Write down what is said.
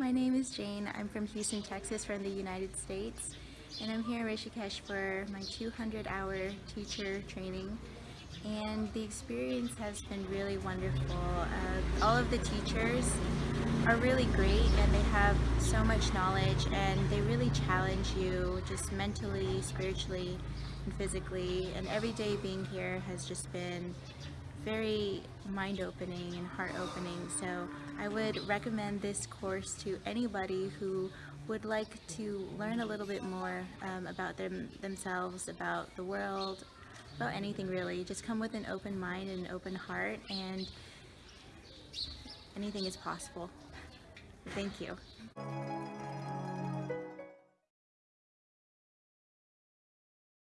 is Jane. I'm from Houston, Texas from the United States and I'm here in Rishikesh for my 200 hour teacher training and the experience has been really wonderful. Uh, all of the teachers are really great and they have so much knowledge and they really challenge you just mentally, spiritually, and physically and every day being here has just been very mind-opening and heart-opening so I would recommend this course to anybody who would like to learn a little bit more um, about them themselves, about the world, about anything really. Just come with an open mind and an open heart and anything is possible. Thank you.